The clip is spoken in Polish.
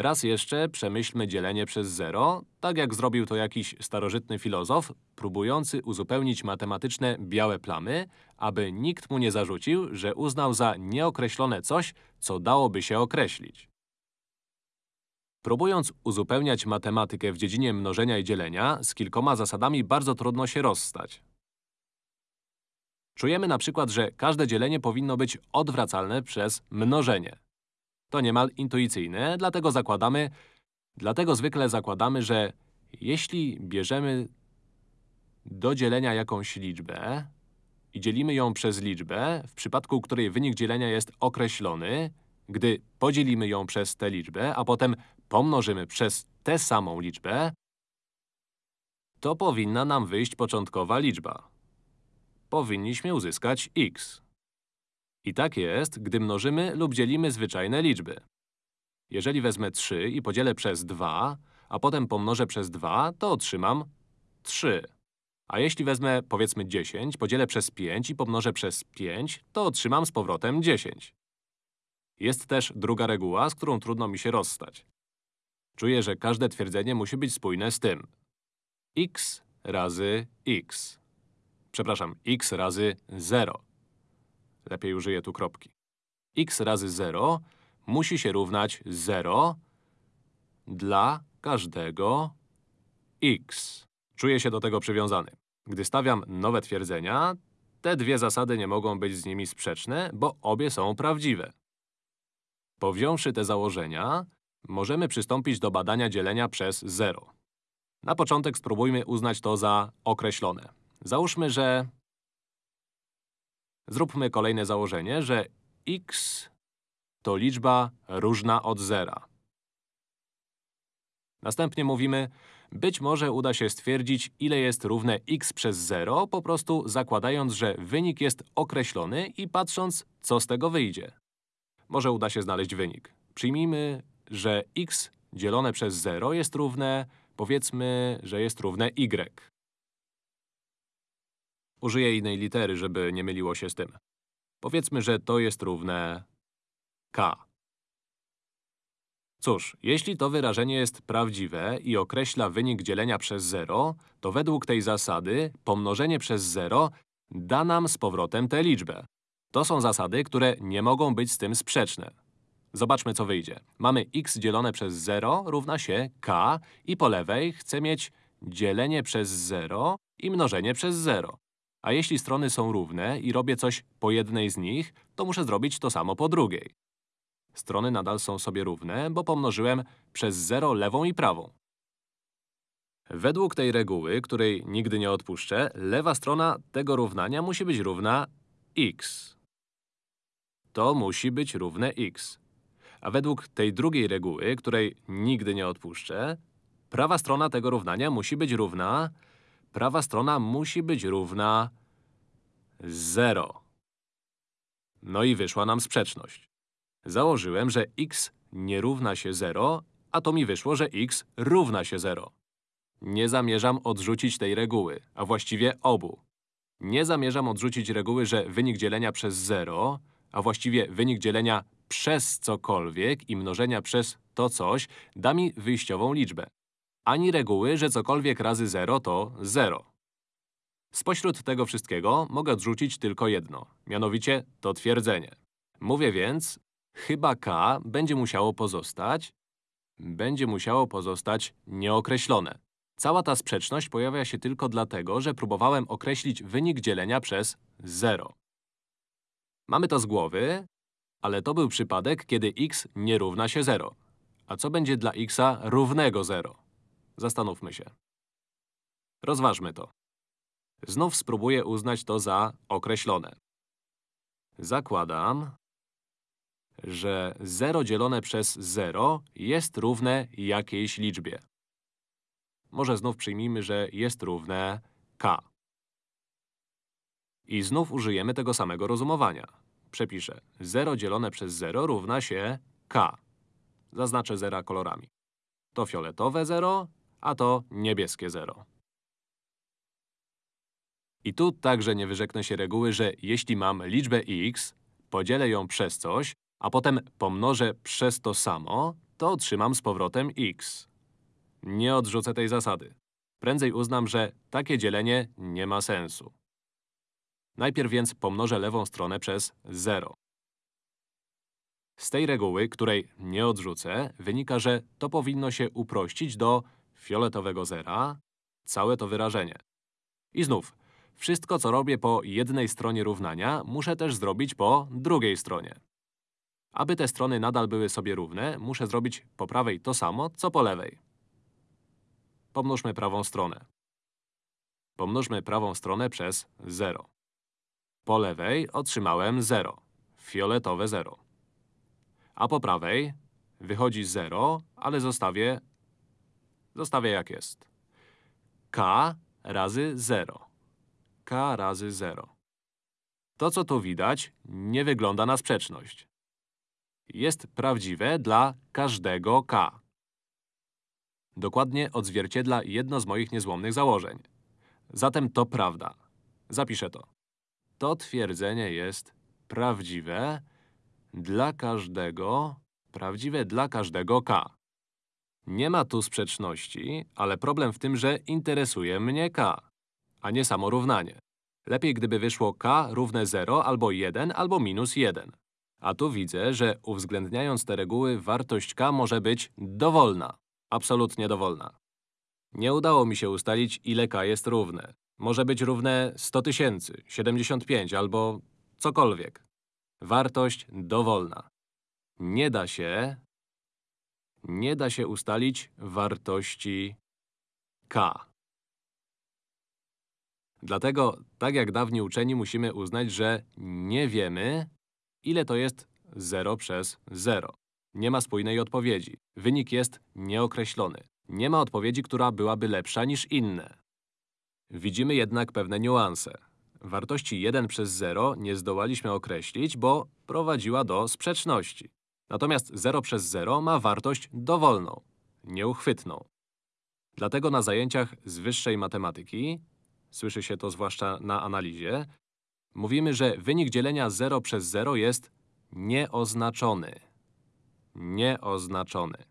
Raz jeszcze przemyślmy dzielenie przez zero, tak jak zrobił to jakiś starożytny filozof, próbujący uzupełnić matematyczne białe plamy, aby nikt mu nie zarzucił, że uznał za nieokreślone coś, co dałoby się określić. Próbując uzupełniać matematykę w dziedzinie mnożenia i dzielenia, z kilkoma zasadami bardzo trudno się rozstać. Czujemy na przykład, że każde dzielenie powinno być odwracalne przez mnożenie. To niemal intuicyjne, dlatego zakładamy… Dlatego zwykle zakładamy, że jeśli bierzemy do dzielenia jakąś liczbę i dzielimy ją przez liczbę, w przypadku której wynik dzielenia jest określony, gdy podzielimy ją przez tę liczbę, a potem pomnożymy przez tę samą liczbę, to powinna nam wyjść początkowa liczba. Powinniśmy uzyskać x. I tak jest, gdy mnożymy lub dzielimy zwyczajne liczby. Jeżeli wezmę 3 i podzielę przez 2, a potem pomnożę przez 2, to otrzymam 3. A jeśli wezmę, powiedzmy 10, podzielę przez 5 i pomnożę przez 5, to otrzymam z powrotem 10. Jest też druga reguła, z którą trudno mi się rozstać. Czuję, że każde twierdzenie musi być spójne z tym. x razy x. Przepraszam, x razy 0. Lepiej użyję tu kropki. x razy 0 musi się równać 0 dla każdego x. Czuję się do tego przywiązany. Gdy stawiam nowe twierdzenia, te dwie zasady nie mogą być z nimi sprzeczne, bo obie są prawdziwe. Powiąwszy te założenia, możemy przystąpić do badania dzielenia przez 0. Na początek spróbujmy uznać to za określone. Załóżmy, że… Zróbmy kolejne założenie, że x to liczba różna od zera. Następnie mówimy, być może uda się stwierdzić, ile jest równe x przez 0, po prostu zakładając, że wynik jest określony i patrząc, co z tego wyjdzie. Może uda się znaleźć wynik. Przyjmijmy, że x dzielone przez 0 jest równe, powiedzmy, że jest równe y. Użyję innej litery, żeby nie myliło się z tym. Powiedzmy, że to jest równe k. Cóż, jeśli to wyrażenie jest prawdziwe i określa wynik dzielenia przez 0, to według tej zasady pomnożenie przez 0 da nam z powrotem tę liczbę. To są zasady, które nie mogą być z tym sprzeczne. Zobaczmy, co wyjdzie. Mamy x dzielone przez 0 równa się k i po lewej chcę mieć dzielenie przez 0 i mnożenie przez 0. A jeśli strony są równe i robię coś po jednej z nich, to muszę zrobić to samo po drugiej. Strony nadal są sobie równe, bo pomnożyłem przez 0 lewą i prawą. Według tej reguły, której nigdy nie odpuszczę, lewa strona tego równania musi być równa x. To musi być równe x. A według tej drugiej reguły, której nigdy nie odpuszczę, prawa strona tego równania musi być równa… Prawa strona musi być równa 0. No i wyszła nam sprzeczność. Założyłem, że x nie równa się 0, a to mi wyszło, że x równa się 0. Nie zamierzam odrzucić tej reguły, a właściwie obu. Nie zamierzam odrzucić reguły, że wynik dzielenia przez 0, a właściwie wynik dzielenia przez cokolwiek i mnożenia przez to coś da mi wyjściową liczbę. Ani reguły, że cokolwiek razy 0 to 0. Spośród tego wszystkiego mogę odrzucić tylko jedno, mianowicie to twierdzenie. Mówię więc, chyba k będzie musiało pozostać… będzie musiało pozostać nieokreślone. Cała ta sprzeczność pojawia się tylko dlatego, że próbowałem określić wynik dzielenia przez 0. Mamy to z głowy, ale to był przypadek, kiedy x nie równa się 0. A co będzie dla xa równego 0? Zastanówmy się. Rozważmy to. Znów spróbuję uznać to za określone. Zakładam, że 0 dzielone przez 0 jest równe jakiejś liczbie. Może znów przyjmijmy, że jest równe k. I znów użyjemy tego samego rozumowania. Przepiszę. 0 dzielone przez 0 równa się k. Zaznaczę zera kolorami. To fioletowe 0, a to niebieskie 0. I tu także nie wyrzeknę się reguły, że jeśli mam liczbę x, podzielę ją przez coś, a potem pomnożę przez to samo, to otrzymam z powrotem x. Nie odrzucę tej zasady. Prędzej uznam, że takie dzielenie nie ma sensu. Najpierw więc pomnożę lewą stronę przez 0. Z tej reguły, której nie odrzucę, wynika, że to powinno się uprościć do fioletowego zera, całe to wyrażenie. I znów, wszystko co robię po jednej stronie równania, muszę też zrobić po drugiej stronie. Aby te strony nadal były sobie równe, muszę zrobić po prawej to samo, co po lewej. Pomnóżmy prawą stronę. Pomnóżmy prawą stronę przez 0. Po lewej otrzymałem 0. Fioletowe 0. A po prawej wychodzi 0, ale zostawię… Zostawię jak jest. k razy 0. k razy 0. To, co tu widać, nie wygląda na sprzeczność. Jest prawdziwe dla każdego k. Dokładnie odzwierciedla jedno z moich niezłomnych założeń. Zatem to prawda. Zapiszę to. To twierdzenie jest prawdziwe dla każdego, prawdziwe dla każdego k. Nie ma tu sprzeczności, ale problem w tym, że interesuje mnie k, a nie samo równanie. Lepiej, gdyby wyszło k równe 0 albo 1 albo minus 1. A tu widzę, że uwzględniając te reguły, wartość k może być dowolna. Absolutnie dowolna. Nie udało mi się ustalić, ile k jest równe. Może być równe 100 tysięcy, 75 albo cokolwiek. Wartość dowolna. Nie da się… Nie da się ustalić wartości k. Dlatego, tak jak dawni uczeni, musimy uznać, że nie wiemy, ile to jest 0 przez 0. Nie ma spójnej odpowiedzi. Wynik jest nieokreślony. Nie ma odpowiedzi, która byłaby lepsza niż inne. Widzimy jednak pewne niuanse. Wartości 1 przez 0 nie zdołaliśmy określić, bo prowadziła do sprzeczności. Natomiast 0 przez 0 ma wartość dowolną, nieuchwytną. Dlatego na zajęciach z wyższej matematyki, słyszy się to zwłaszcza na analizie, mówimy, że wynik dzielenia 0 przez 0 jest nieoznaczony. Nieoznaczony.